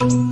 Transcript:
you